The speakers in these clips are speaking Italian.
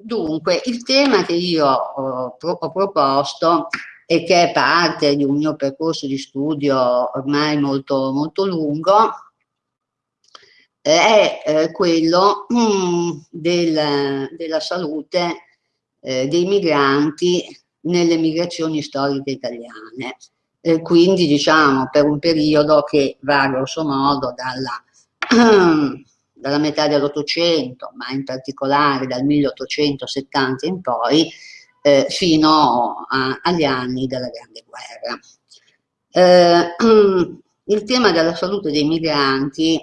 dunque, il tema che io ho, ho proposto e che è parte di un mio percorso di studio ormai molto, molto lungo, è eh, quello mm, del, della salute eh, dei migranti nelle migrazioni storiche italiane. Eh, quindi diciamo per un periodo che va grosso modo dalla, dalla metà dell'Ottocento, ma in particolare dal 1870 in poi, eh, fino a, agli anni della Grande Guerra. Eh, il tema della salute dei migranti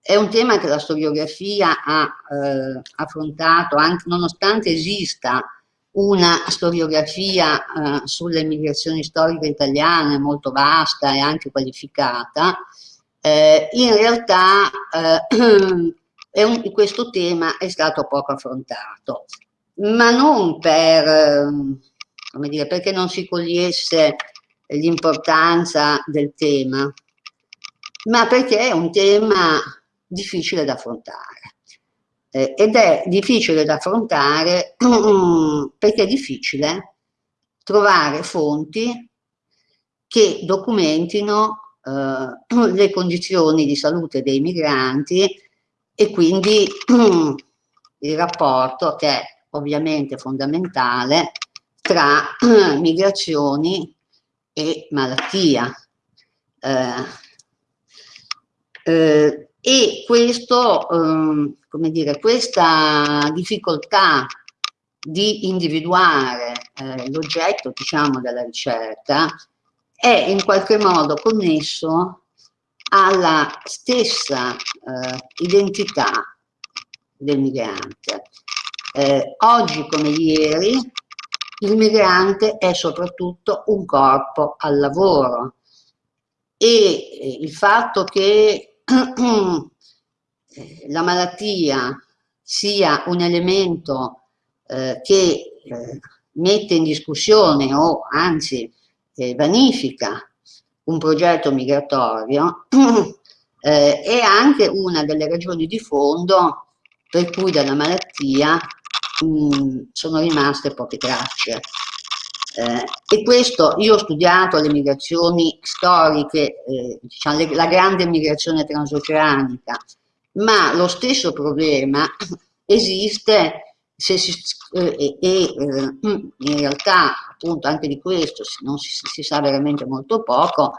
è un tema che la storiografia ha eh, affrontato, anche nonostante esista una storiografia eh, sulle migrazioni storiche italiane molto vasta e anche qualificata, eh, in realtà eh, un, questo tema è stato poco affrontato ma non per, ehm, come dire, perché non si cogliesse l'importanza del tema, ma perché è un tema difficile da affrontare. Eh, ed è difficile da affrontare perché è difficile trovare fonti che documentino eh, le condizioni di salute dei migranti e quindi il rapporto che è ovviamente fondamentale tra migrazioni e malattia. Eh, eh, e questo, eh, come dire, questa difficoltà di individuare eh, l'oggetto diciamo, della ricerca è in qualche modo connesso alla stessa eh, identità del migrante. Eh, oggi come ieri il migrante è soprattutto un corpo al lavoro e eh, il fatto che eh, la malattia sia un elemento eh, che eh, mette in discussione o anzi vanifica un progetto migratorio eh, è anche una delle ragioni di fondo per cui dalla malattia mh, sono rimaste poche tracce. Eh, e questo, io ho studiato le migrazioni storiche, eh, diciamo, le, la grande migrazione transoceanica, ma lo stesso problema esiste se si, eh, e eh, in realtà appunto anche di questo non si, si sa veramente molto poco,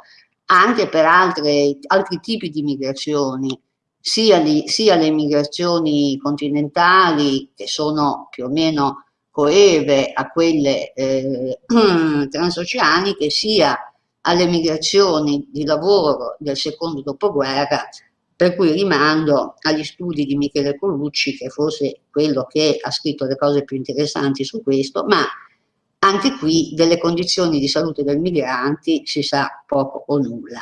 anche per altre, altri tipi di migrazioni sia, li, sia le migrazioni continentali che sono più o meno coeve a quelle eh, transoceaniche, sia alle migrazioni di lavoro del secondo dopoguerra, per cui rimando agli studi di Michele Colucci, che forse quello che ha scritto le cose più interessanti su questo, ma anche qui delle condizioni di salute del migranti si sa poco o nulla.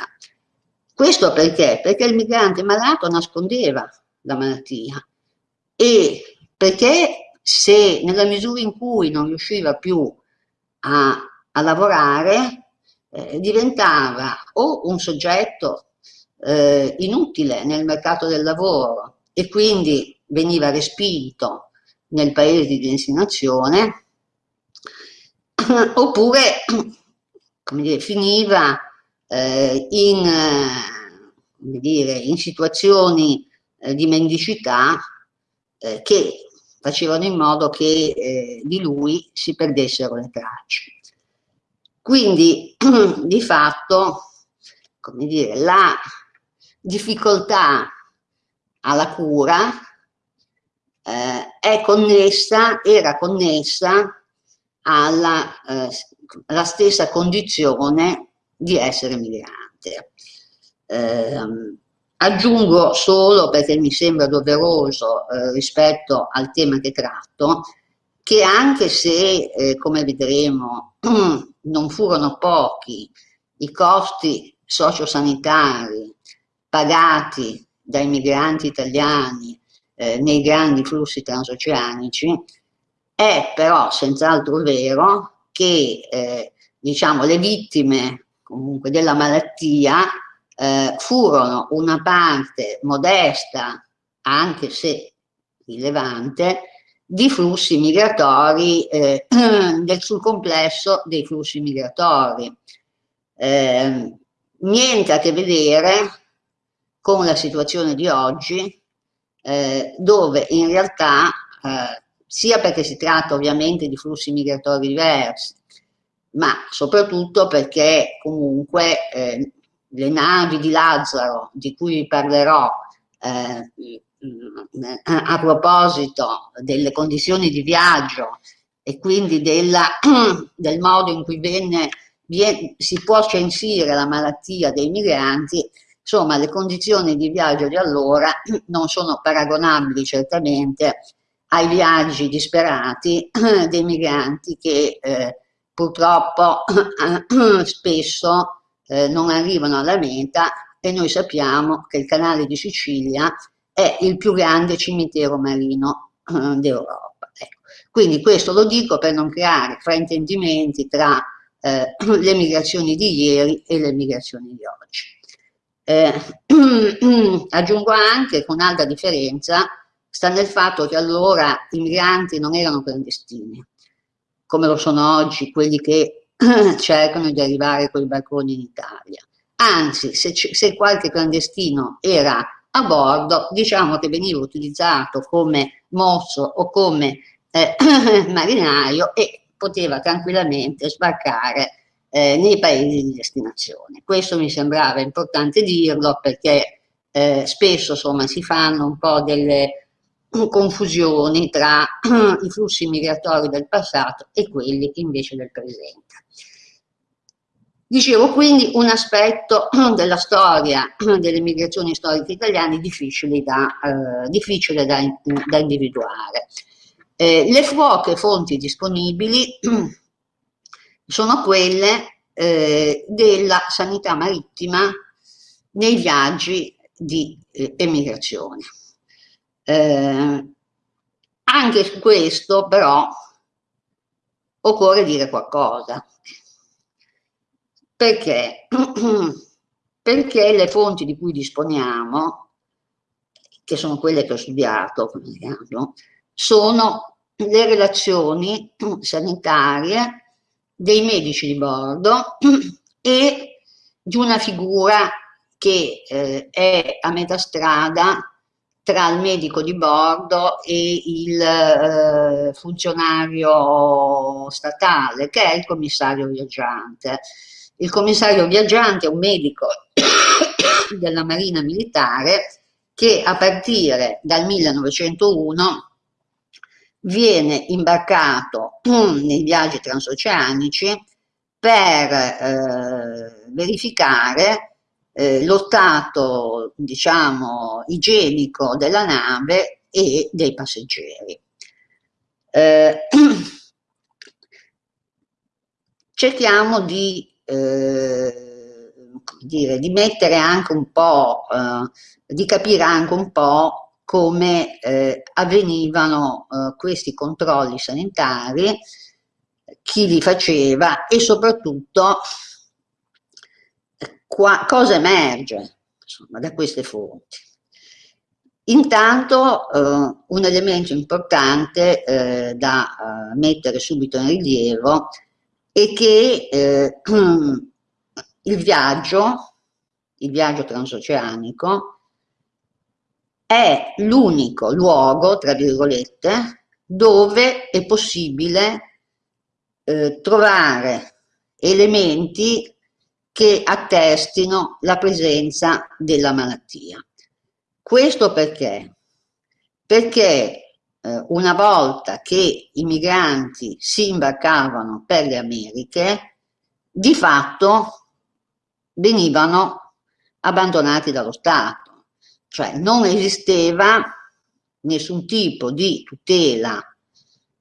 Questo perché? Perché il migrante malato nascondeva la malattia e perché se nella misura in cui non riusciva più a, a lavorare eh, diventava o un soggetto eh, inutile nel mercato del lavoro e quindi veniva respinto nel paese di destinazione oppure come dire, finiva eh, in, eh, dire, in, situazioni eh, di mendicità eh, che facevano in modo che eh, di lui si perdessero le tracce. Quindi di fatto, come dire, la difficoltà alla cura eh, è connessa, era connessa alla, alla stessa condizione di essere migrante. Eh, aggiungo solo, perché mi sembra doveroso eh, rispetto al tema che tratto, che anche se, eh, come vedremo, non furono pochi i costi sociosanitari pagati dai migranti italiani eh, nei grandi flussi transoceanici, è però senz'altro vero che eh, diciamo, le vittime comunque della malattia eh, furono una parte modesta, anche se rilevante, di flussi migratori, eh, del, sul complesso dei flussi migratori. Eh, niente a che vedere con la situazione di oggi, eh, dove in realtà, eh, sia perché si tratta ovviamente di flussi migratori diversi, ma soprattutto perché comunque eh, le navi di Lazzaro, di cui vi parlerò eh, a proposito delle condizioni di viaggio e quindi della, del modo in cui venne, viene, si può censire la malattia dei migranti, insomma le condizioni di viaggio di allora non sono paragonabili certamente ai viaggi disperati dei migranti che eh, purtroppo spesso eh, non arrivano alla meta e noi sappiamo che il canale di Sicilia è il più grande cimitero marino eh, d'Europa. Ecco. Quindi questo lo dico per non creare fraintendimenti tra eh, le migrazioni di ieri e le migrazioni di oggi. Eh, aggiungo anche che un'altra differenza sta nel fatto che allora i migranti non erano clandestini, come lo sono oggi quelli che cercano di arrivare con i barconi in Italia. Anzi, se, se qualche clandestino era a bordo, diciamo che veniva utilizzato come mosso o come eh, marinaio e poteva tranquillamente sbarcare eh, nei paesi di destinazione. Questo mi sembrava importante dirlo perché eh, spesso insomma, si fanno un po' delle confusioni tra i flussi migratori del passato e quelli invece del presente. Dicevo quindi un aspetto della storia delle migrazioni storiche italiane difficile da, eh, difficile da, da individuare. Eh, le poche fonti disponibili sono quelle eh, della sanità marittima nei viaggi di eh, emigrazione. Eh, anche su questo però occorre dire qualcosa. Perché? Perché le fonti di cui disponiamo, che sono quelle che ho studiato, sono le relazioni sanitarie dei medici di bordo e di una figura che eh, è a metà strada tra il medico di bordo e il eh, funzionario statale, che è il commissario viaggiante. Il commissario viaggiante è un medico della Marina Militare che a partire dal 1901 viene imbarcato nei viaggi transoceanici per eh, verificare eh, lo stato, diciamo, igienico della nave e dei passeggeri. Eh, cerchiamo di eh, dire, di mettere anche un po', eh, di capire anche un po' come eh, avvenivano eh, questi controlli sanitari, chi li faceva e soprattutto qua, cosa emerge insomma, da queste fonti. Intanto eh, un elemento importante eh, da mettere subito in rilievo e che eh, il viaggio, il viaggio transoceanico, è l'unico luogo, tra virgolette, dove è possibile eh, trovare elementi che attestino la presenza della malattia. Questo perché? Perché eh, una volta che i migranti si imbarcavano per le Americhe, di fatto venivano abbandonati dallo Stato, cioè non esisteva nessun tipo di tutela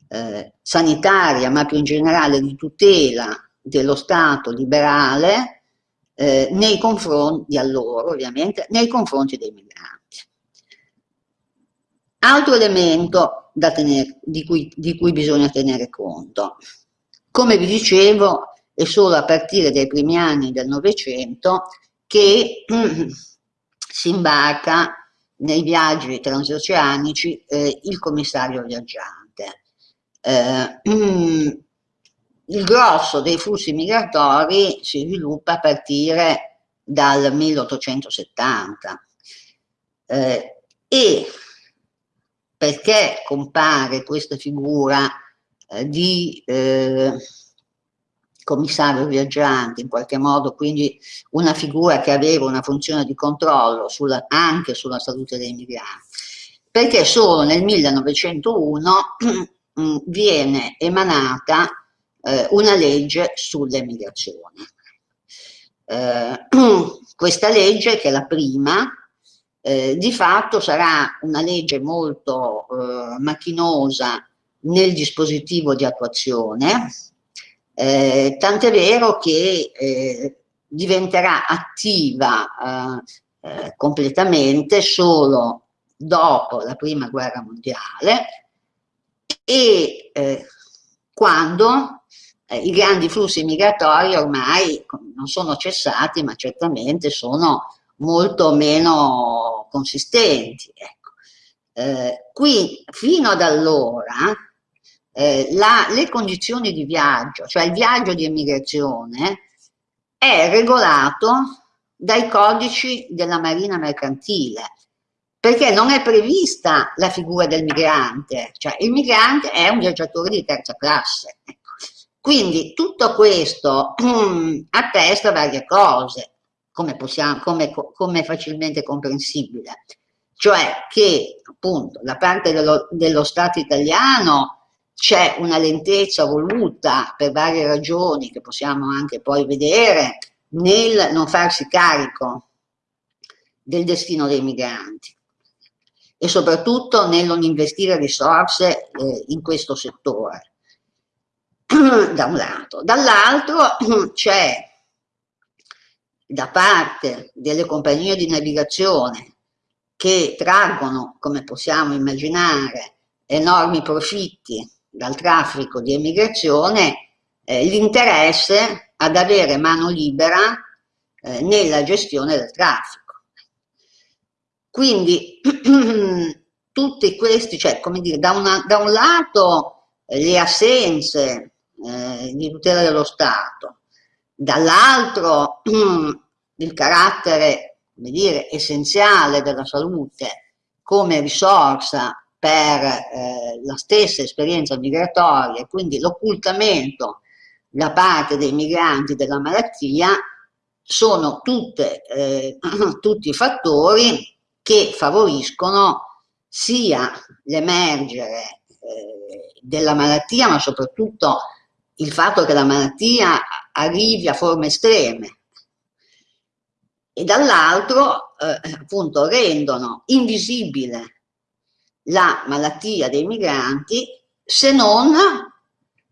eh, sanitaria, ma più in generale di tutela dello Stato liberale eh, nei confronti, di allora ovviamente, nei confronti dei migranti. Altro elemento tenere, di, cui, di cui bisogna tenere conto. Come vi dicevo, è solo a partire dai primi anni del Novecento che mm, si imbarca nei viaggi transoceanici eh, il commissario viaggiante. eh, il grosso dei flussi migratori si sviluppa a partire dal 1870 eh, e perché compare questa figura eh, di eh, commissario viaggiante in qualche modo, quindi una figura che aveva una funzione di controllo sulla, anche sulla salute dei migranti, perché solo nel 1901 mm, viene emanata eh, una legge sulle migrazioni. Eh, questa legge, che è la prima, eh, di fatto sarà una legge molto eh, macchinosa nel dispositivo di attuazione, eh, tant'è vero che eh, diventerà attiva completamente solo dopo la prima guerra mondiale e eh, quando eh, i grandi flussi migratori ormai non sono cessati ma certamente sono molto meno consistenti. Ecco. qui fino ad allora eh, la, le condizioni di viaggio, cioè il viaggio di emigrazione, è regolato dai codici della marina mercantile, perché non è prevista la figura del migrante, cioè il migrante è un viaggiatore di terza classe. Quindi tutto questo attesta varie cose, come, possiamo, come, come facilmente comprensibile, cioè che appunto da parte dello, dello Stato italiano c'è una lentezza voluta per varie ragioni che possiamo anche poi vedere nel non farsi carico del destino dei migranti e soprattutto nel non investire risorse eh, in questo settore da un lato dall'altro c'è da parte delle compagnie di navigazione che traggono come possiamo immaginare enormi profitti dal traffico di emigrazione eh, l'interesse ad avere mano libera eh, nella gestione del traffico. Quindi tutti questi, cioè come dire, da, una, da un lato eh, le assenze eh, di tutela dello Stato, dall'altro il carattere, come dire, essenziale della salute come risorsa per eh, la stessa esperienza migratoria e quindi l'occultamento da parte dei migranti della malattia sono tutte, eh, tutti fattori che favoriscono sia l'emergere eh, della malattia ma soprattutto il fatto che la malattia arrivi a forme estreme e dall'altro eh, appunto rendono invisibile la malattia dei migranti se non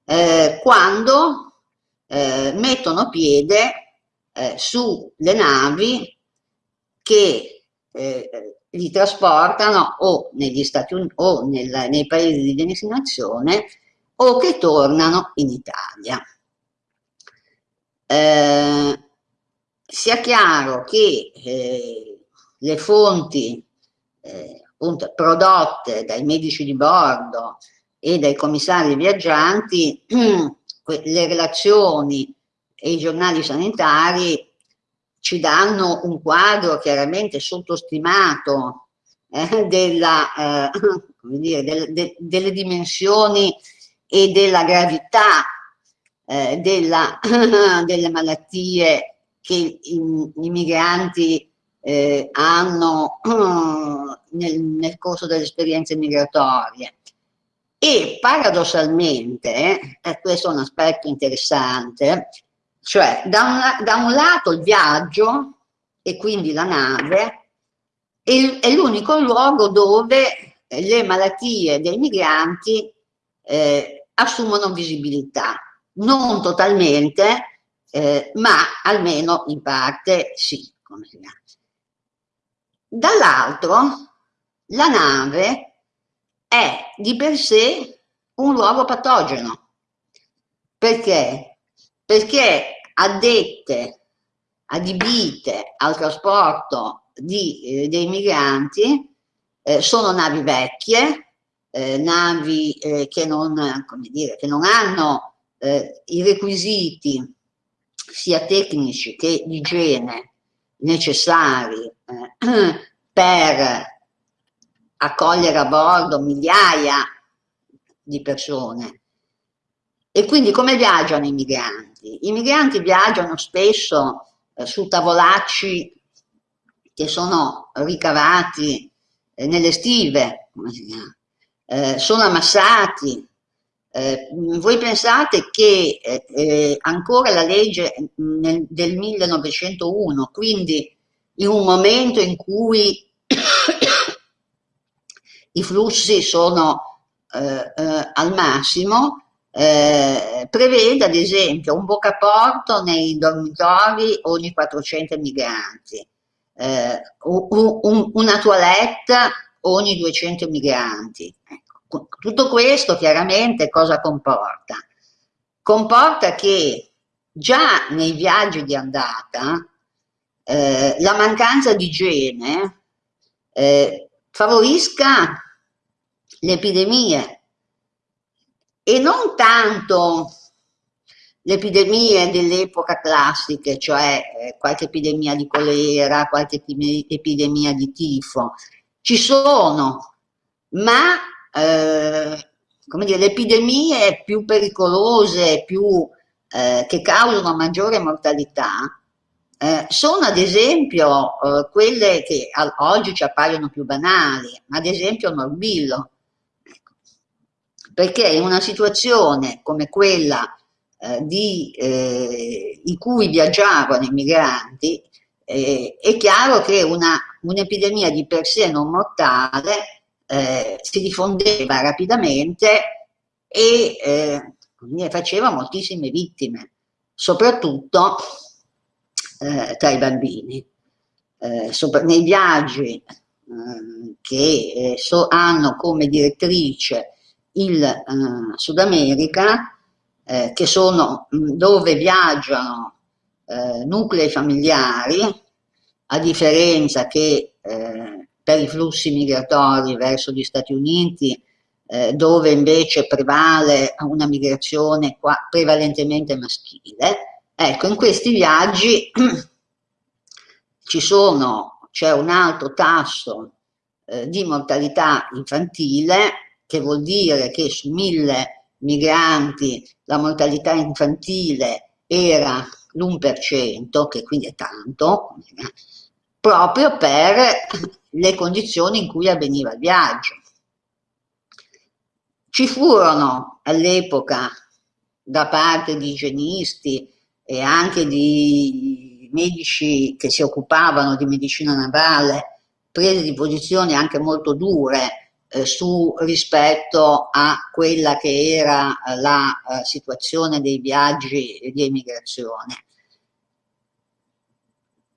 eh, quando eh, mettono piede eh, sulle navi che eh, li trasportano o negli Stati Uniti o nel, nei paesi di destinazione o che tornano in Italia. Eh, sia chiaro che eh, le fonti eh, appunto prodotte dai medici di bordo e dai commissari viaggianti, le relazioni e i giornali sanitari ci danno un quadro chiaramente sottostimato eh, della, eh, dire, del, de, delle dimensioni e della gravità eh, della, delle malattie che i, migranti eh, hanno nel, nel corso delle esperienze migratorie. E paradossalmente, eh, questo è un aspetto interessante, cioè da un, da un lato il viaggio e quindi la nave è, è l'unico luogo dove le malattie dei migranti eh, assumono visibilità, non totalmente, eh, ma almeno in parte sì. Dall'altro la nave è di per sé un luogo patogeno. Perché? Perché addette, adibite al trasporto di, eh, dei migranti eh, sono navi vecchie, eh, navi eh, che, non, dire, che, non, hanno eh, i requisiti sia tecnici che di igiene necessari eh, per accogliere a bordo migliaia di persone. E quindi come viaggiano i migranti? I migranti viaggiano spesso eh, su tavolacci che sono ricavati eh, nelle stive, eh, sono ammassati. Eh, voi pensate che eh, eh, ancora la legge nel, del 1901, quindi in un momento in cui i flussi sono eh, al massimo, prevede ad esempio un boccaporto nei dormitori ogni 400 migranti, eh, un, una toilette ogni 200 migranti. Tutto questo chiaramente cosa comporta? Comporta che già nei viaggi di andata eh, la mancanza di igiene eh, favorisca le epidemie e non tanto le epidemie dell'epoca classiche, cioè eh, qualche epidemia di colera, qualche epidemia di tifo, ci sono, ma eh, come dire, le epidemie più pericolose, più, eh, che causano maggiore mortalità, eh, sono ad esempio eh, quelle che oggi ci appaiono più banali, ad esempio il morbillo, perché in una situazione come quella eh, di, eh, in cui viaggiavano i migranti, eh, è chiaro che un'epidemia un di per sé non mortale eh, si diffondeva rapidamente e faceva moltissime vittime, soprattutto eh, tra i bambini. Eh, sopra, nei viaggi eh, che eh, so, hanno come direttrice il eh, Sud America, eh, che sono mh, dove viaggiano nuclei familiari, a differenza che per i flussi migratori verso gli Stati Uniti, eh, dove invece prevale una migrazione qua, prevalentemente maschile, Ecco, in questi viaggi ci c'è un alto tasso eh, di mortalità infantile, che vuol dire che su mille migranti la mortalità infantile era l'1%, che quindi è tanto, proprio per le condizioni in cui avveniva il viaggio. Ci furono all'epoca da parte di igienisti e anche di medici che si occupavano di medicina navale, prese di posizione anche molto dure eh, su rispetto a quella che era la eh, situazione dei viaggi di emigrazione.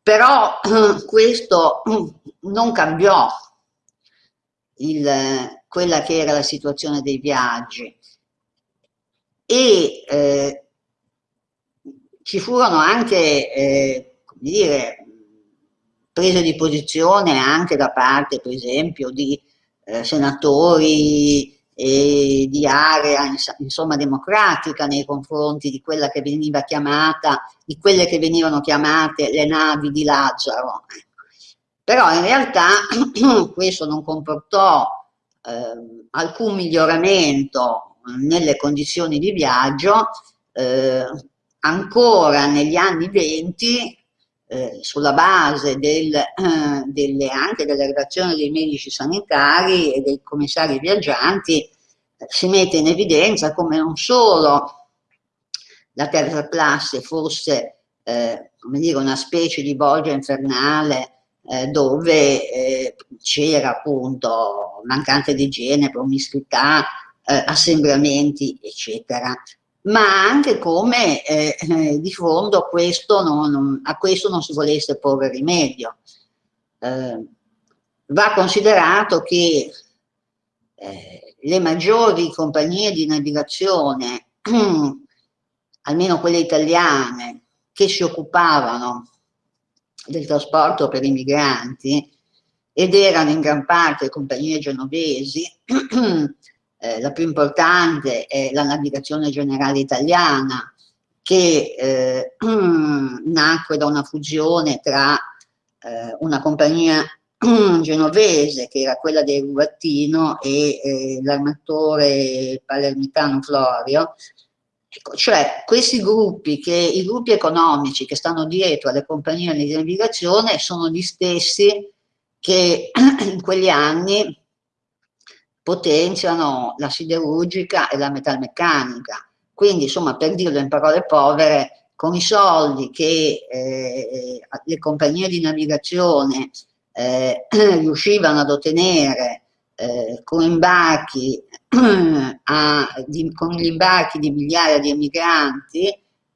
Però questo non cambiò il, quella che era la situazione dei viaggi. E eh, ci furono anche, eh, come dire, prese di posizione anche da parte, per esempio, di eh, senatori e di area, insomma, democratica nei confronti di quella che veniva chiamata, di quelle che venivano chiamate le navi di Lazzaro. Però in realtà questo non comportò eh, alcun miglioramento nelle condizioni di viaggio, eh, ancora negli anni 20 eh, sulla base del, eh, delle, anche della relazione dei medici sanitari e dei commissari viaggianti eh, si mette in evidenza come non solo la terza classe fosse eh, come dire, una specie di bolgia infernale dove c'era appunto mancanza di igiene, promiscuità, assembramenti eccetera ma anche come eh, eh, di fondo questo non, non, a questo non si volesse porre rimedio. Eh, va considerato che eh, le maggiori compagnie di navigazione, almeno quelle italiane, che si occupavano del trasporto per i migranti, ed erano in gran parte compagnie genovesi, eh, la più importante è la navigazione generale italiana, che eh, nacque da una fusione tra eh, una compagnia genovese, che era quella del Rubattino, e eh, l'armatore palermitano Florio, ecco, cioè questi gruppi, che, i gruppi economici che stanno dietro alle compagnie di navigazione sono gli stessi che in quegli anni potenziano la siderurgica e la metalmeccanica. Quindi, insomma, per dirlo in parole povere, con i soldi che eh, le compagnie di navigazione eh, riuscivano ad ottenere eh, con, imbarchi, a, di, con gli imbarchi di migliaia di emigranti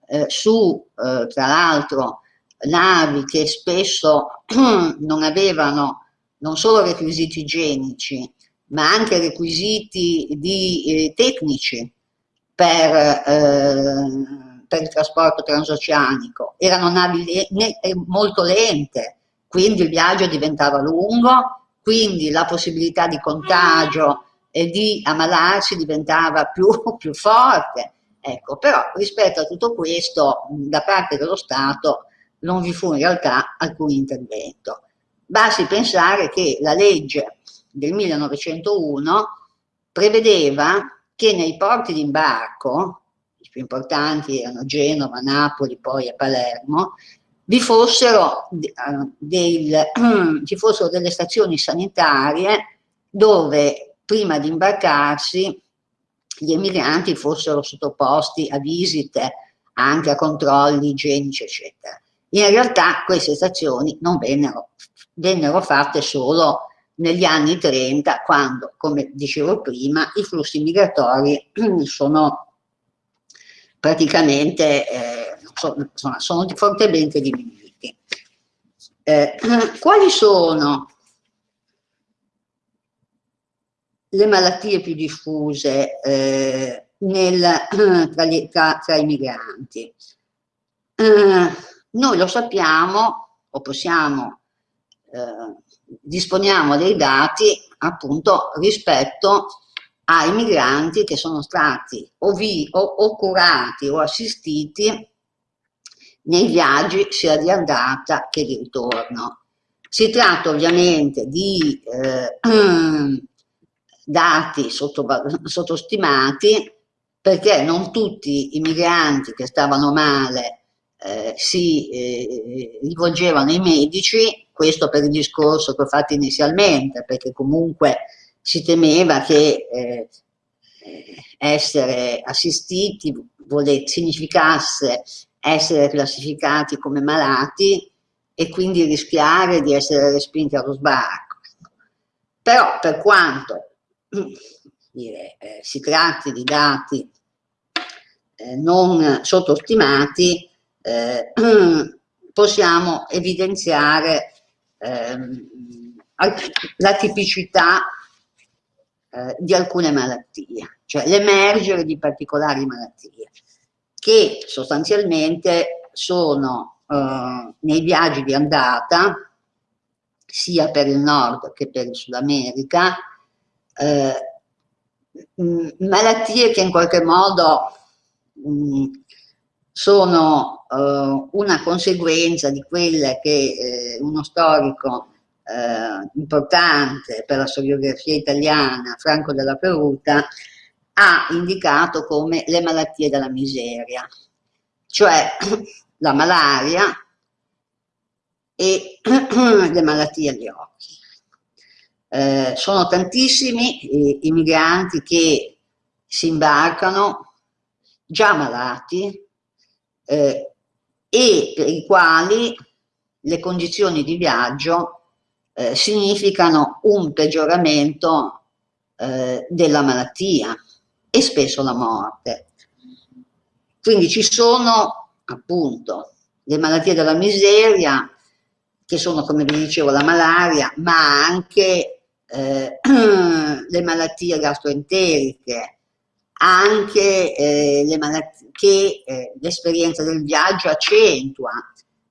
eh, su, eh, tra l'altro, navi che spesso non avevano non solo requisiti igienici, ma anche requisiti di, eh, tecnici per, eh, per, il trasporto transoceanico. Erano navi le, ne, eh, molto lente, quindi il viaggio diventava lungo, quindi la possibilità di contagio e di ammalarsi diventava più, più forte. Ecco, però rispetto a tutto questo, da parte dello Stato non vi fu in realtà alcun intervento. Basti pensare che la legge del 1901 prevedeva che nei porti d'imbarco, i più importanti erano Genova, Napoli, poi a Palermo, vi fossero, uh, del, ci fossero delle stazioni sanitarie dove prima di imbarcarsi gli emigranti fossero sottoposti a visite, anche a controlli igienici, eccetera. In realtà queste stazioni non vennero, vennero fatte solo negli anni 30, quando, come dicevo prima, i flussi migratori sono praticamente eh, sono, sono, fortemente diminuiti. Eh, quali sono le malattie più diffuse eh, nel, tra, gli, tra, tra, i migranti? Eh, noi lo sappiamo o possiamo eh, disponiamo dei dati appunto rispetto ai migranti che sono stati o, vi, o, o curati o assistiti nei viaggi sia di andata che di ritorno. Si tratta ovviamente di eh, dati sottostimati perché non tutti i migranti che stavano male eh, si eh, rivolgevano ai medici, questo per il discorso che ho fatto inizialmente, perché comunque si temeva che eh, essere assistiti vole, significasse essere classificati come malati e quindi rischiare di essere respinti allo sbarco. Però per quanto dire, eh, si tratti di dati eh, non sottostimati, eh, possiamo evidenziare ehm, la tipicità eh, di alcune malattie, cioè l'emergere di particolari malattie, che sostanzialmente sono eh, nei viaggi di andata, sia per il nord che per il Sud America, eh, malattie che in qualche modo mh, sono eh, una conseguenza di quelle che eh, uno storico eh, importante per la storiografia italiana, Franco della Peruta, ha indicato come le malattie della miseria, cioè la malaria e le malattie agli occhi. Eh, sono tantissimi i migranti che si imbarcano già malati, eh, e per i quali le condizioni di viaggio eh, significano un peggioramento eh, della malattia e spesso la morte. Quindi ci sono appunto le malattie della miseria, che sono come vi dicevo la malaria, ma anche eh, le malattie gastroenteriche, anche eh, le malattie che eh, l'esperienza del viaggio accentua.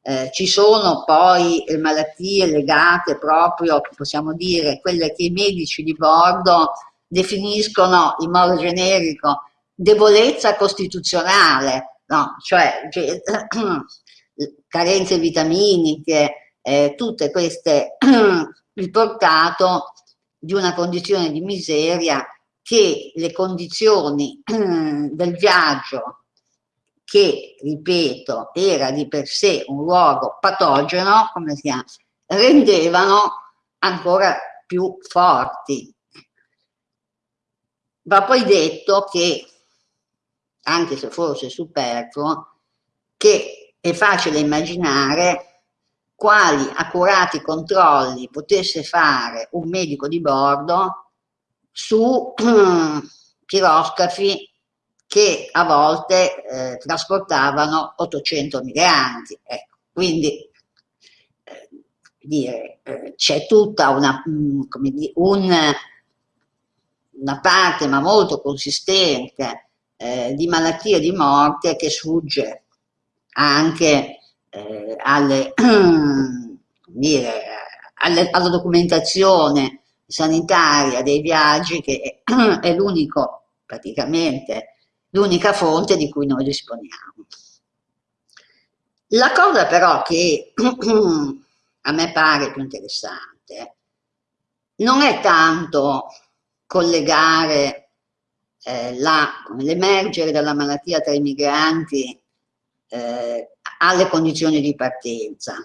Eh, ci sono poi eh, malattie legate proprio, possiamo dire, quelle che i medici di bordo definiscono in modo generico debolezza costituzionale, no? cioè, carenze vitaminiche, eh, tutte queste, il portato di una condizione di miseria che le condizioni del viaggio, che, ripeto, era di per sé un luogo patogeno, come si chiama, rendevano ancora più forti. Va poi detto che, anche se forse superfluo, che è facile immaginare quali accurati controlli potesse fare un medico di bordo su piroscafi che a volte eh, trasportavano 800 migranti. Ecco, quindi eh, eh, c'è tutta una, mm, dire, un, una, parte, ma molto consistente, eh, di malattie e di morte che sfugge anche eh, alle, dire, alle, alla documentazione sanitaria dei viaggi che è l'unico, praticamente, l'unica fonte di cui noi disponiamo. La cosa però che a me pare più interessante non è tanto collegare eh, l'emergere della malattia tra i migranti eh, alle condizioni di partenza,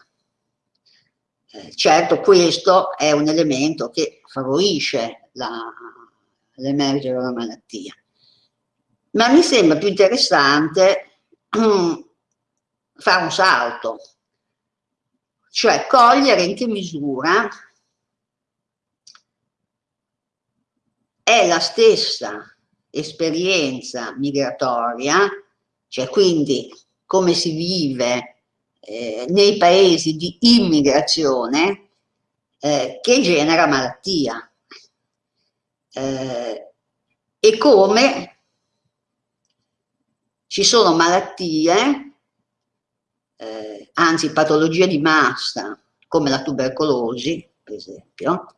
eh, certo questo è un elemento che favorisce l'emergere della malattia, ma mi sembra più interessante fare un salto, cioè cogliere in che misura è la stessa esperienza migratoria, cioè quindi come si vive eh, nei paesi di immigrazione eh, che genera malattia. Eh, e come ci sono malattie, eh, anzi patologie di massa come la tubercolosi per esempio,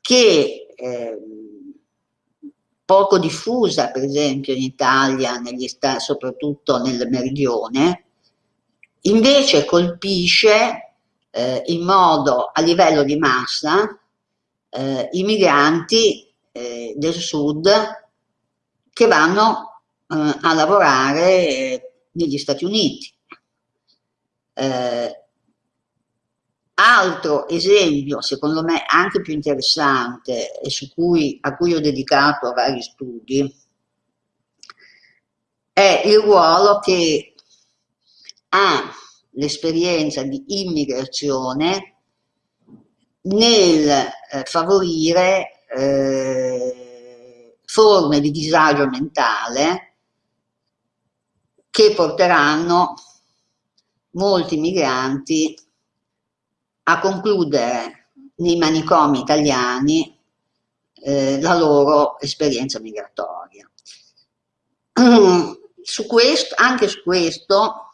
che ehm, poco diffusa per esempio in Italia, soprattutto nel meridione, invece colpisce eh, in modo a livello di massa eh, i migranti eh, del sud che vanno eh, a lavorare negli Stati Uniti. Eh, altro esempio, secondo me anche più interessante e cui, a cui ho dedicato vari studi, è il ruolo che ha l'esperienza di immigrazione nel eh, favorire eh, forme di disagio mentale che porteranno molti migranti a concludere nei manicomi italiani eh, la loro esperienza migratoria. Su questo, anche su questo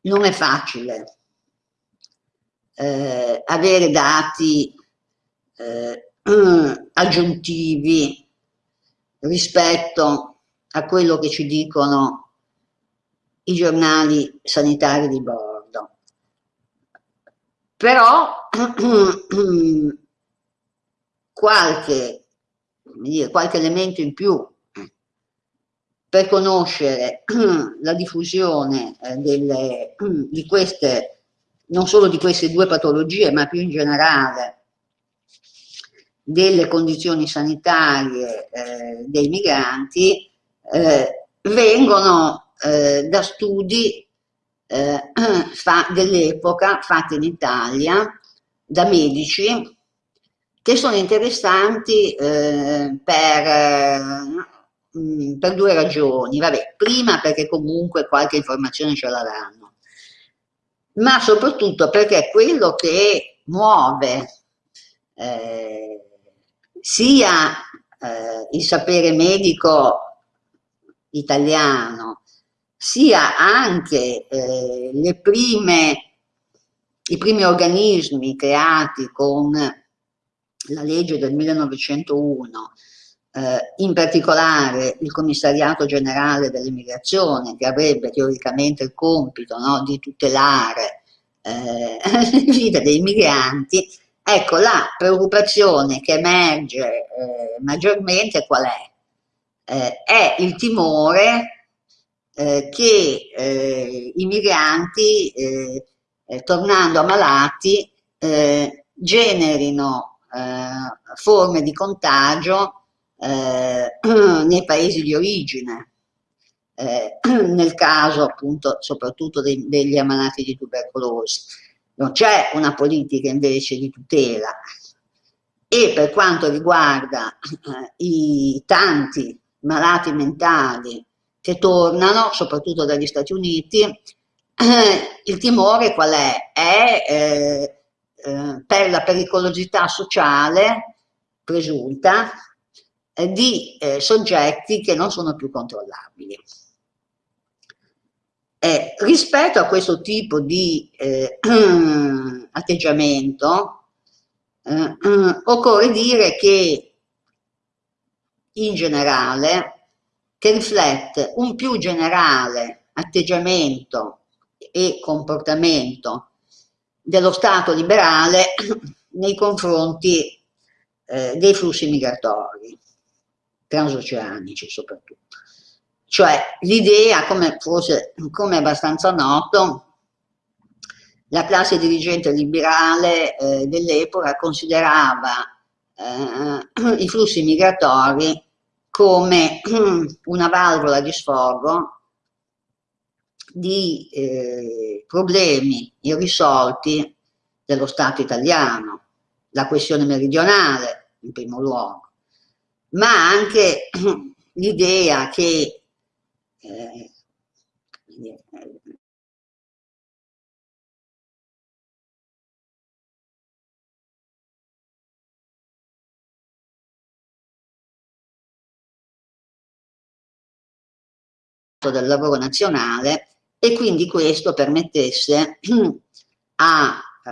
non è facile eh, avere dati eh, aggiuntivi rispetto a quello che ci dicono i giornali sanitari di bordo. Però qualche, dire, qualche elemento in più per conoscere la diffusione eh, delle, di queste, non solo di queste due patologie, ma più in generale delle condizioni sanitarie eh, dei migranti, eh, vengono eh, da studi eh, dell'epoca fatti in Italia da medici che sono interessanti eh, per mh, per due ragioni. Vabbè, prima perché comunque qualche informazione ce la danno, ma soprattutto perché quello che muove eh, sia eh, il sapere medico italiano, sia anche eh, le prime, i primi organismi creati con la legge del 1901, eh, in particolare il commissariato generale dell'immigrazione che avrebbe teoricamente il compito no, di tutelare eh, le vite dei migranti, ecco la preoccupazione che emerge eh, maggiormente qual è? Eh, è il timore eh, che eh, i migranti tornando ammalati generino forme di contagio eh, nei paesi di origine, eh, nel caso appunto soprattutto dei, degli ammalati di tubercolosi. Non c'è una politica invece di tutela e per quanto riguarda eh, i tanti malati mentali che tornano, soprattutto dagli Stati Uniti, eh, il timore qual è? È eh, eh per la pericolosità sociale presunta di eh, soggetti che non sono più controllabili. Eh, rispetto a questo tipo di eh, atteggiamento eh, occorre dire che in generale che riflette un più generale atteggiamento e comportamento dello Stato liberale nei confronti eh, dei flussi migratori transoceanici soprattutto. Cioè l'idea, come forse come abbastanza noto, la classe dirigente liberale eh, dell'epoca considerava eh, i flussi migratori come una valvola di sfogo di eh, problemi irrisolti dello Stato italiano, la questione meridionale in primo luogo, ma anche l'idea che eh, del lavoro nazionale e quindi questo permettesse a, eh,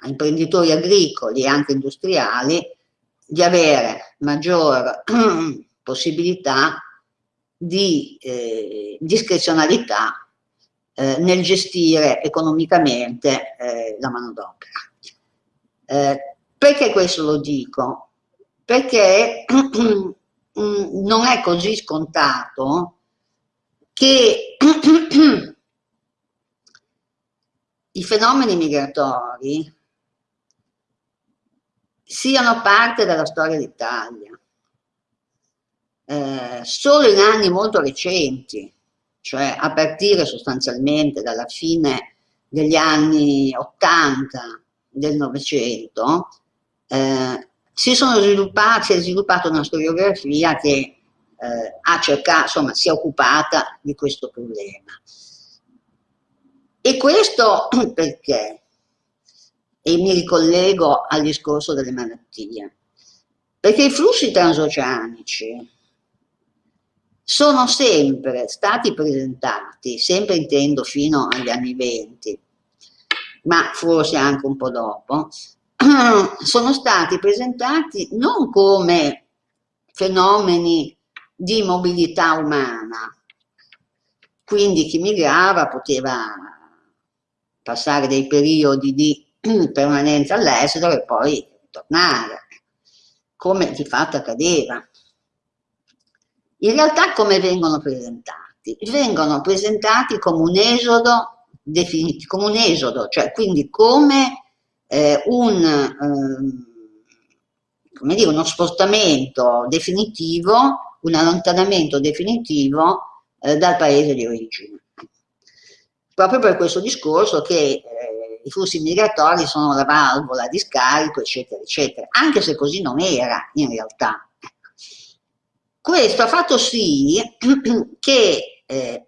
a imprenditori agricoli e anche industriali di avere maggior possibilità di eh, discrezionalità eh, nel gestire economicamente eh, la manodopera. Eh, perché questo lo dico? Perché non è così scontato che i fenomeni migratori siano parte della storia d'Italia. Eh, solo in anni molto recenti, cioè a partire sostanzialmente dalla fine degli anni 80 del Novecento, eh, si si è sviluppata una storiografia che eh, ha cercato, insomma, si è occupata di questo problema. E questo perché? e mi ricollego al discorso delle malattie, perché i flussi transoceanici sono sempre stati presentati, sempre intendo fino agli anni 20, ma forse anche un po' dopo, sono stati presentati non come fenomeni di mobilità umana, quindi chi migrava poteva passare dei periodi di permanenza all'estero e poi tornare, come di fatto accadeva. In realtà come vengono presentati? Vengono presentati come un esodo definitivo, come un esodo, cioè quindi come eh, un, eh, come dire, uno spostamento definitivo, un allontanamento definitivo eh, dal paese di origine. Proprio per questo discorso che eh, i flussi migratori sono la valvola di scarico, eccetera, eccetera, anche se così non era in realtà. Questo ha fatto sì che eh,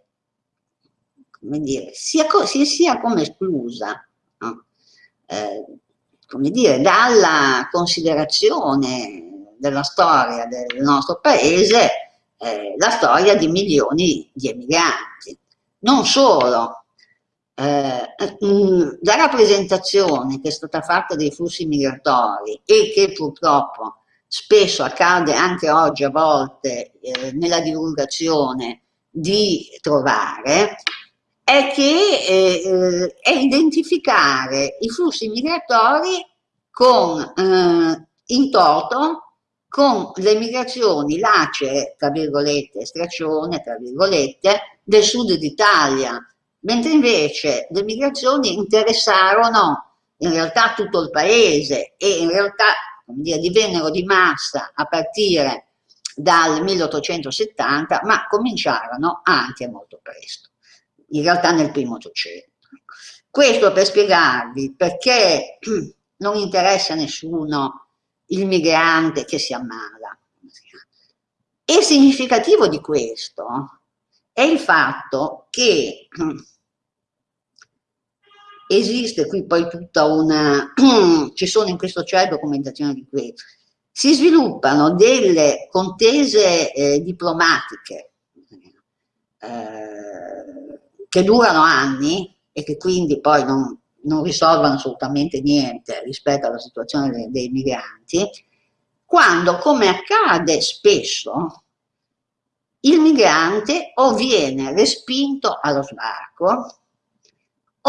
come dire, sia, si sia come esclusa no? eh, come dire, dalla considerazione della storia del nostro paese eh, la storia di milioni di emigranti. Non solo, eh, la rappresentazione che è stata fatta dei flussi migratori e che purtroppo spesso accade anche oggi a volte eh, nella divulgazione di trovare, è che eh, eh è identificare i flussi migratori con, eh, in toto con le migrazioni lacere, tra virgolette, straccione, tra virgolette, del sud d'Italia, mentre invece le migrazioni interessarono in realtà tutto il paese e in realtà dire, divennero di massa a partire dal 1870, ma cominciarono anche molto presto, in realtà nel primo Ottocento. Questo per spiegarvi perché non interessa a nessuno il migrante che si ammala. E significativo di questo è il fatto che esiste qui poi tutta una, ci sono in questo c'è documentazione di questo, si sviluppano delle contese eh, diplomatiche eh, che durano anni e che quindi poi non, non, risolvono assolutamente niente rispetto alla situazione dei, dei migranti, quando, come accade spesso, il migrante o viene respinto allo sbarco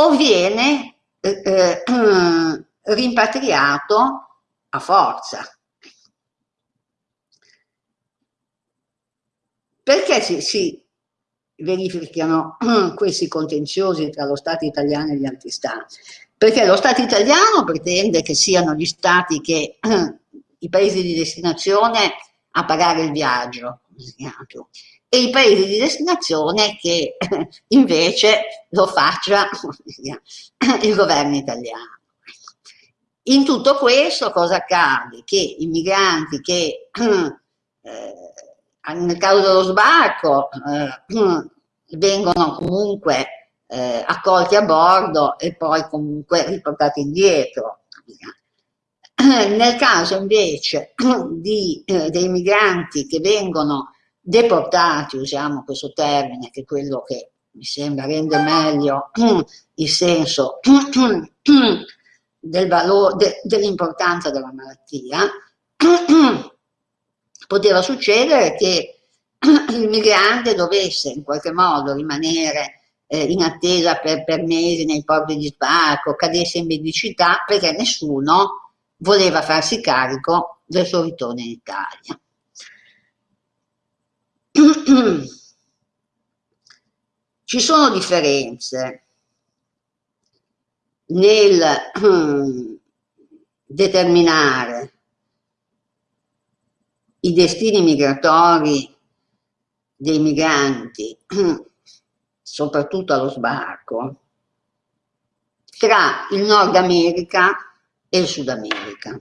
o viene eh, eh, rimpatriato a forza. Perché si, si verificano questi contenziosi tra lo Stato italiano e gli altri Stati? Perché lo Stato italiano pretende che siano gli Stati che, i paesi di destinazione a pagare il viaggio, e i paesi di destinazione che invece lo faccia il governo italiano. In tutto questo cosa accade? Che i migranti che eh, nel caso dello sbarco eh, vengono comunque eh, accolti a bordo e poi comunque riportati indietro. Nel caso invece di, eh, dei migranti che vengono deportati, usiamo questo termine, che è quello che mi sembra rende meglio il senso del valore, de, dell'importanza della malattia, poteva succedere che il migrante dovesse in qualche modo rimanere eh, in attesa per, per mesi nei porti di sbarco, cadesse in medicità perché nessuno voleva farsi carico del suo ritorno in Italia. Ci sono differenze nel determinare i destini migratori dei migranti, soprattutto allo sbarco, tra il Nord America e il Sud America.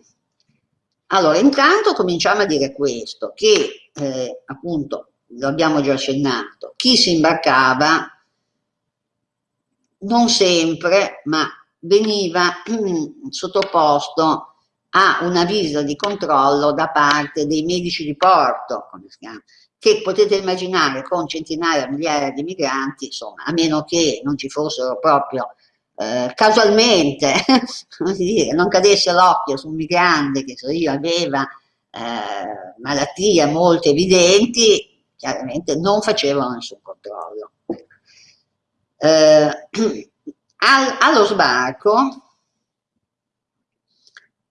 Allora, intanto cominciamo a dire questo, che eh, appunto lo abbiamo già accennato, chi si imbarcava non sempre, ma veniva sottoposto a una visita di controllo da parte dei medici di porto, che potete immaginare con centinaia, migliaia di migranti, insomma, a meno che non ci fossero proprio eh, casualmente, non cadesse l'occhio su un migrante che so io aveva eh, malattie molto evidenti, chiaramente non facevano nessun controllo. Eh, al, allo sbarco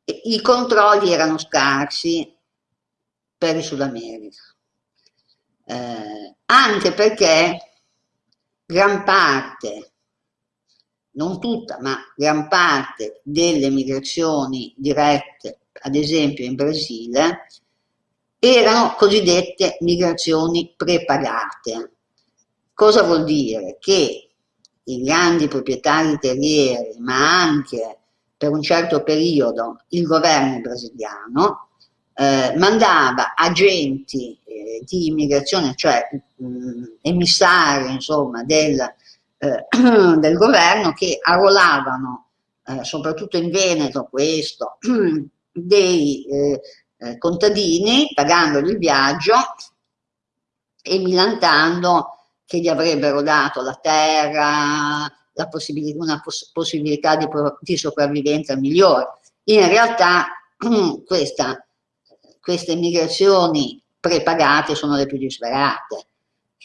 i controlli erano scarsi per il Sud America, eh, anche perché gran parte, non tutta, ma gran parte delle migrazioni dirette, ad esempio in Brasile, erano cosiddette migrazioni prepagate. Cosa vuol dire? Che i grandi proprietari terrieri, ma anche per un certo periodo il governo brasiliano, eh, mandava agenti eh, di immigrazione, cioè mh, emissari insomma, del, eh, del, governo che arruolavano, eh, soprattutto in Veneto questo, dei eh, eh, contadini pagandogli il viaggio e milantando che gli avrebbero dato la terra, possibilità, una poss possibilità di, di, sopravvivenza migliore. In realtà questa, queste migrazioni prepagate sono le più disperate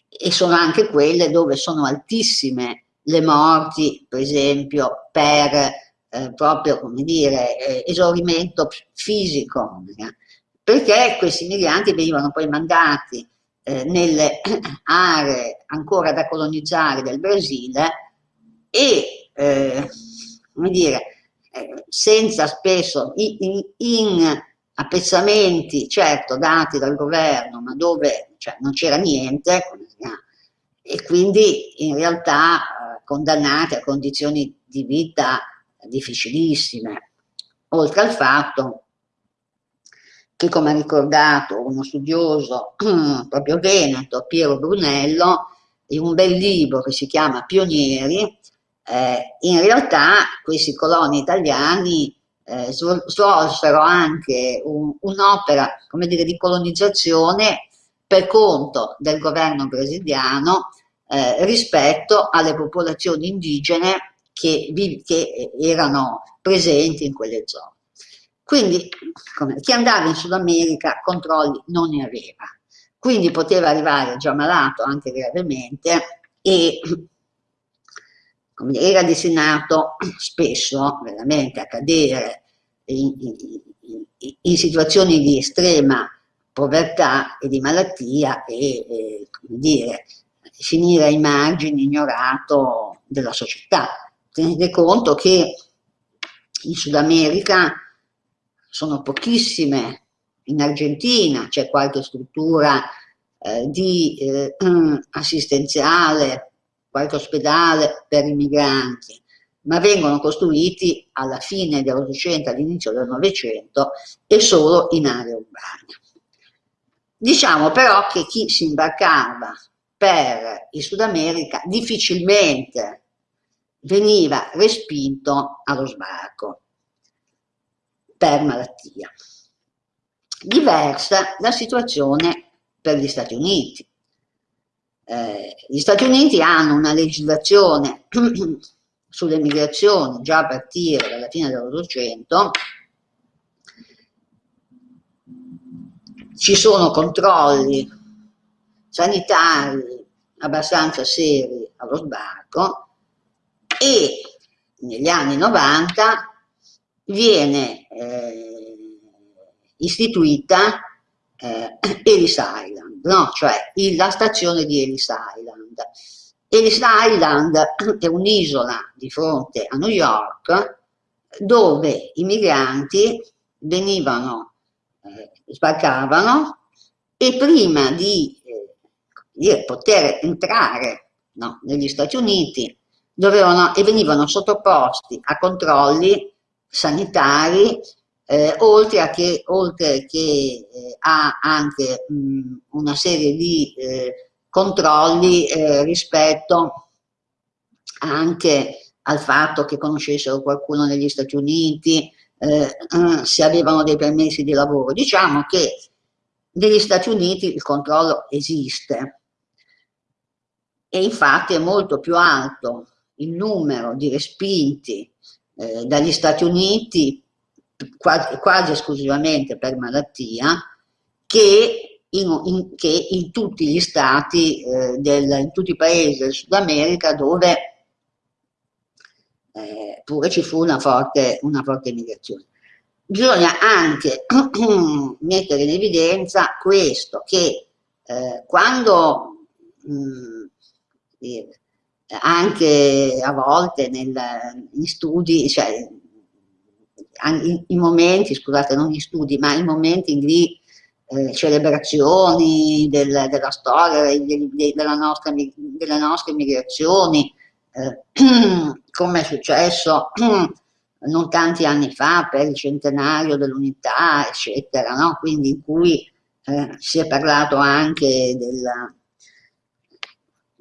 e sono anche quelle dove sono altissime le morti, per esempio, per eh, proprio, come dire, eh, esaurimento fisico, perché questi migranti venivano poi mandati eh, nelle aree ancora da colonizzare del Brasile e, eh, come dire, eh, senza spesso in, in, appezzamenti, certo, dati dal governo, ma dove cioè, non c'era niente, e quindi in realtà eh, condannati a condizioni di vita difficilissime, oltre al fatto che come ha ricordato uno studioso proprio veneto, Piero Brunello, in un bel libro che si chiama Pionieri, eh, in realtà questi coloni italiani eh, svolsero anche un'opera, un di colonizzazione per conto del governo brasiliano eh, rispetto alle popolazioni indigene che, che erano presenti in quelle zone. Quindi come, chi andava in Sud America controlli non ne aveva, quindi poteva arrivare già malato anche gravemente e come, era destinato spesso veramente a cadere in, in, in, situazioni di estrema povertà e di malattia e, e dire, finire ai margini, ignorato della società. Tenete conto che in Sud America sono pochissime, in Argentina c'è qualche struttura eh, di eh, assistenziale, qualche ospedale per i migranti, ma vengono costruiti alla fine dell'Ottocento, all'inizio del Novecento e solo in aree urbane. Diciamo però che chi si imbarcava per il Sud America difficilmente veniva respinto allo sbarco per malattia. Diversa la situazione per gli Stati Uniti. Eh, gli Stati Uniti hanno una legislazione sulle migrazioni già a partire dalla fine dell'Ottocento, ci sono controlli sanitari abbastanza seri allo sbarco e negli anni 90 viene eh, istituita eh, Ellis Island, no? cioè la stazione di Ellis Island. Ellis Island è un'isola di fronte a New York dove i migranti venivano, eh, sbarcavano e prima di eh, poter entrare no, negli Stati Uniti dovevano, e venivano sottoposti a controlli sanitari, eh, oltre a che, oltre che eh, ha anche mh, una serie di eh, controlli eh, rispetto anche al fatto che conoscessero qualcuno negli Stati Uniti, eh, se avevano dei permessi di lavoro. Diciamo che negli Stati Uniti il controllo esiste e infatti è molto più alto il numero di respinti eh, dagli Stati Uniti quasi, quasi, esclusivamente per malattia che in, in, che in tutti gli stati, eh, del, in tutti i paesi del Sud America dove eh, pure ci fu una forte, una forte migrazione. Bisogna anche mettere in evidenza questo, che eh, quando mh, mm, anche a volte nel, in studi, cioè in, momenti, scusate, non in studi, ma in momenti di eh, celebrazioni del, della storia, de, de, della nostra, delle nostre migrazioni, eh, come è successo non tanti anni fa per il centenario dell'unità, eccetera, no? quindi in cui eh, si è parlato anche della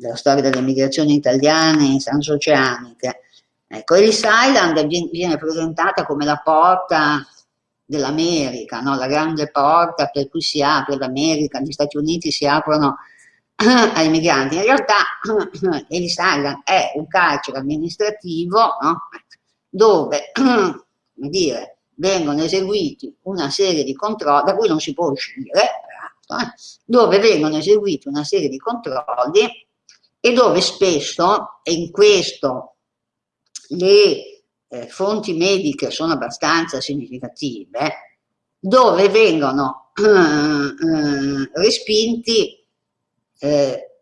della storia delle migrazioni italiane transoceaniche. Ecco, Ellis Island viene presentata come la porta dell'America, no? la grande porta per cui si apre l'America, gli Stati Uniti si aprono ai migranti. In realtà Ellis Island è un carcere amministrativo no? dove dire, vengono eseguiti una serie di controlli, da cui non si può uscire, eh? dove vengono eseguiti una serie di controlli e dove spesso, e in questo le eh, fonti mediche sono abbastanza significative, dove vengono eh, eh, respinti eh,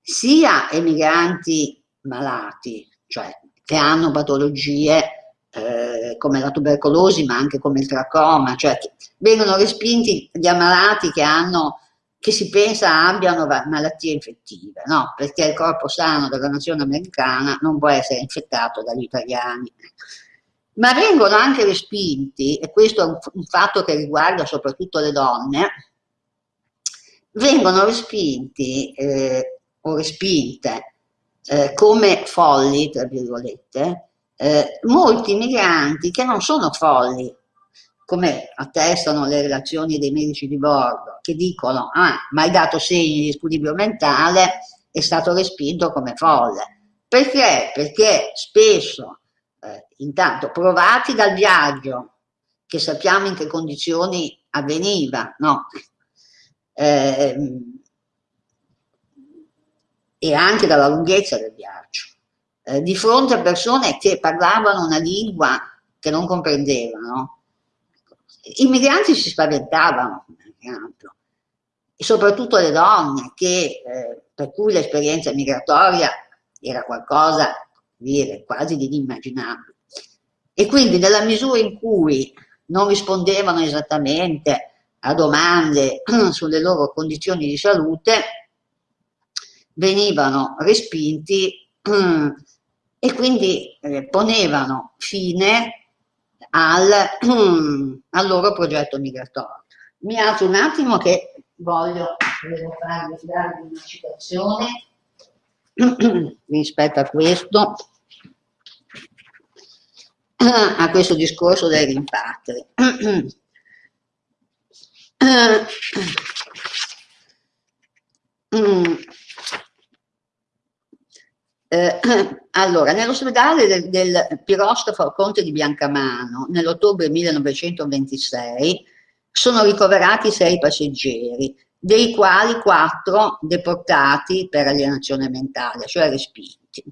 sia emigranti malati, cioè che hanno patologie eh, come la tubercolosi ma anche come il tracoma, cioè vengono respinti gli ammalati che hanno che si pensa abbiano malattie infettive, no? perché il corpo sano della nazione americana non può essere infettato dagli italiani. Ma vengono anche respinti, e questo è un, fatto che riguarda soprattutto le donne, vengono respinti eh, o respinte eh, come folli, tra virgolette, eh, molti migranti che non sono folli, come attestano le relazioni dei medici di bordo, che dicono, ah, ma hai dato segni di squilibrio mentale, è stato respinto come folle. Perché? Perché spesso, eh, intanto, provati dal viaggio, che sappiamo in che condizioni avveniva, no? Eh, e anche dalla lunghezza del viaggio, eh, di fronte a persone che parlavano una lingua che non comprendevano, i migranti si spaventavano, e soprattutto le donne, che, eh, per cui l'esperienza migratoria era qualcosa dire, quasi di inimmaginabile. E quindi nella misura in cui non rispondevano esattamente a domande sulle loro condizioni di salute, venivano respinti e quindi eh, ponevano fine al, al loro progetto migratorio. Mi alzo un attimo che voglio, farvi darvi una citazione rispetto a questo, a questo discorso dei rimpatri. Eh, allora, nell'ospedale del, del piroscafo Conte di Biancamano, nell'ottobre 1926, sono ricoverati sei passeggeri, dei quali quattro deportati per alienazione mentale, cioè respinti.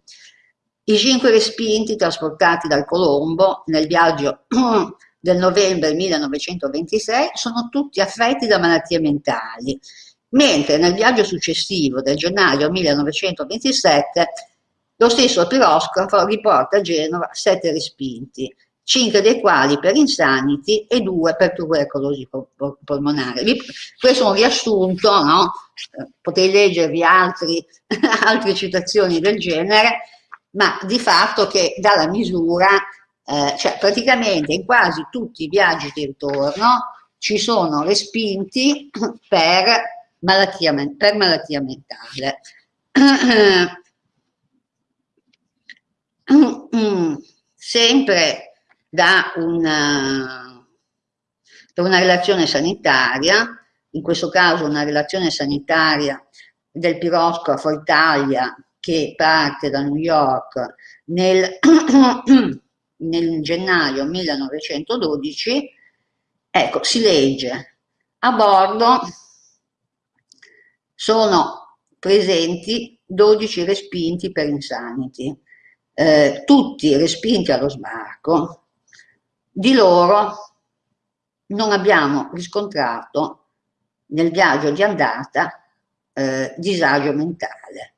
I cinque respinti trasportati dal Colombo nel viaggio del novembre 1926 sono tutti affetti da malattie mentali, mentre nel viaggio successivo del gennaio 1927 lo stesso piroscafo riporta a Genova sette respinti, cinque dei quali per insanity e due per tubercolosi polmonare. Questo è un riassunto, no? Eh, potete leggervi altri, altre citazioni del genere, ma di fatto che dà la misura, eh, cioè praticamente in quasi tutti i viaggi di ritorno ci sono respinti per malattia, per malattia mentale. sempre da una, da una relazione sanitaria, in questo caso una relazione sanitaria del piroscafo Italia che parte da New York nel, nel gennaio 1912, ecco, si legge. A bordo sono presenti 12 respinti per insanity, eh, tutti respinti allo sbarco, di loro non abbiamo riscontrato nel viaggio di andata eh, disagio mentale.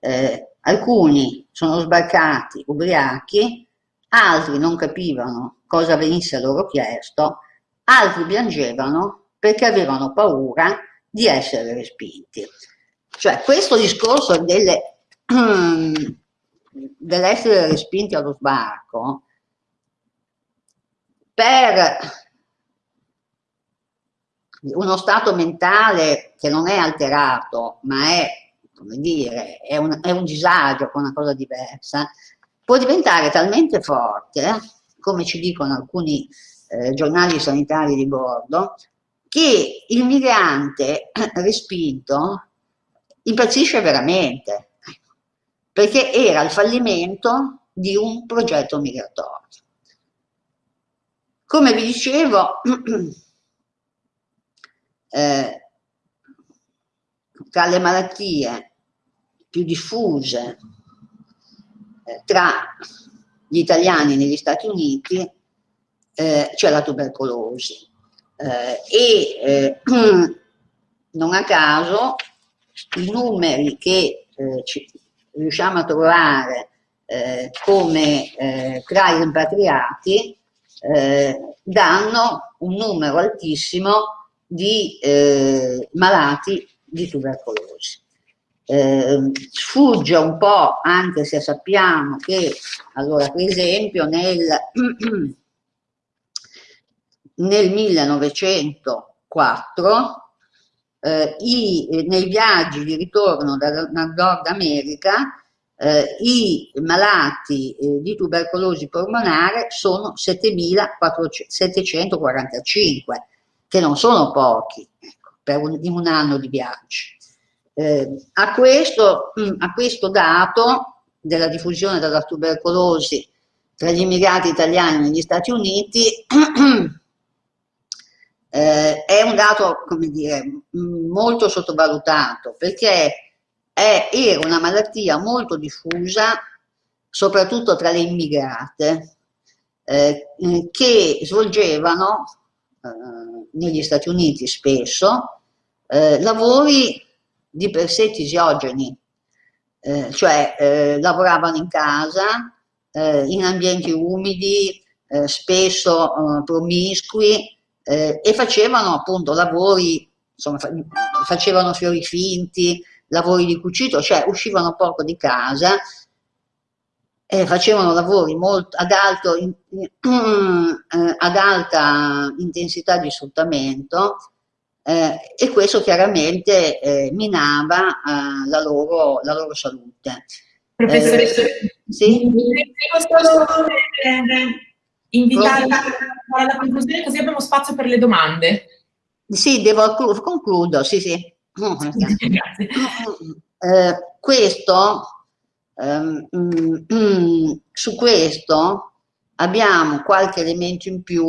Eh, alcuni sono sbarcati ubriachi, altri non capivano cosa venisse loro chiesto, altri piangevano perché avevano paura di essere respinti. Cioè questo discorso delle dell'essere respinti allo sbarco per uno stato mentale che non è alterato, ma è, come dire, è un, è un disagio, una cosa diversa, può diventare talmente forte, come ci dicono alcuni eh, giornali sanitari di bordo, che il migrante respinto impazzisce veramente, perché era il fallimento di un progetto migratorio. Come vi dicevo, eh, tra le malattie più diffuse eh, tra gli italiani negli Stati Uniti eh, c'è la tubercolosi eh, e eh, non a caso i numeri che eh, ci, riusciamo a trovare eh, come eh, tra i rimpatriati eh, danno un numero altissimo di eh, malati di tubercolosi. Eh, sfugge un po', anche se sappiamo che, allora per esempio nel, nel 1904 eh, i, nei viaggi di ritorno dal, dal Nord America eh, i malati eh, di tubercolosi polmonare sono 7.745, che non sono pochi ecco, per un, in un anno di viaggi. Eh, a, questo, mm, a questo dato della diffusione della tubercolosi tra gli immigrati italiani negli Stati Uniti eh, è un dato, come dire, molto sottovalutato perché è, era una malattia molto diffusa, soprattutto tra le immigrate, eh, che svolgevano eh, negli Stati Uniti spesso eh, lavori di per sé tisiogeni, eh, cioè eh, lavoravano in casa, eh, in ambienti umidi, spesso promiscui e facevano appunto lavori, insomma, facevano fiori finti, lavori di cucito, cioè uscivano poco di casa, eh, facevano lavori molto, ad, alto, in, eh, ad, alta intensità di sfruttamento eh, e questo chiaramente eh, minava eh, la loro, la, loro, salute. Professoressa, eh, sì? posso invitare alla conclusione così abbiamo spazio per le domande. Sì, devo concludo, sì, sì. Grazie. Eh, questo, ehm, mm, su questo abbiamo qualche elemento in più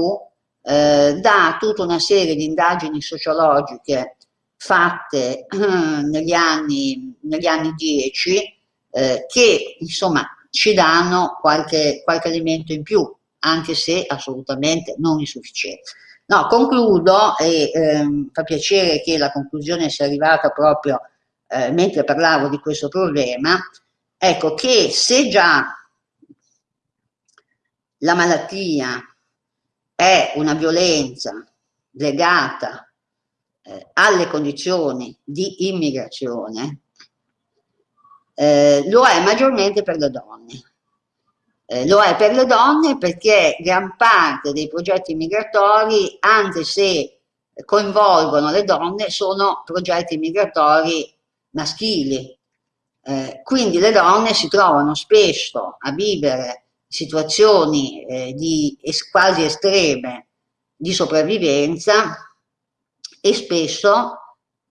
eh, da tutta una serie di indagini sociologiche fatte eh, negli, anni, negli anni 10 eh, che insomma ci danno qualche, qualche elemento in più, anche se assolutamente non insufficiente. No, concludo e ehm, fa piacere che la conclusione sia arrivata proprio eh, mentre parlavo di questo problema, ecco che se già la malattia è una violenza legata eh, alle condizioni di immigrazione, eh, lo è maggiormente per le donne. Eh, lo è per le donne perché gran parte dei progetti migratori, anche se coinvolgono le donne, sono progetti migratori maschili. Eh, quindi le donne si trovano spesso a vivere situazioni eh, di es quasi estreme di sopravvivenza e spesso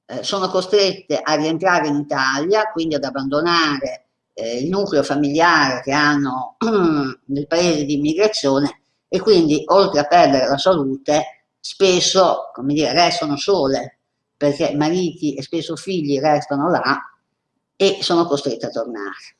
eh, sono costrette a rientrare in Italia, quindi ad abbandonare eh, il nucleo familiare che hanno nel paese di immigrazione e quindi oltre a perdere la salute spesso come dire, restano sole perché mariti e spesso figli restano là e sono costrette a tornare.